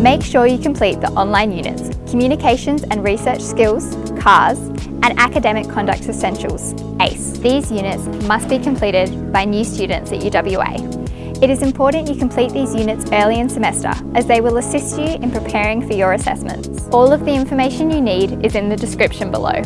Make sure you complete the online units, Communications and Research Skills, CARS, and Academic Conduct Essentials, ACE. These units must be completed by new students at UWA. It is important you complete these units early in semester as they will assist you in preparing for your assessments. All of the information you need is in the description below.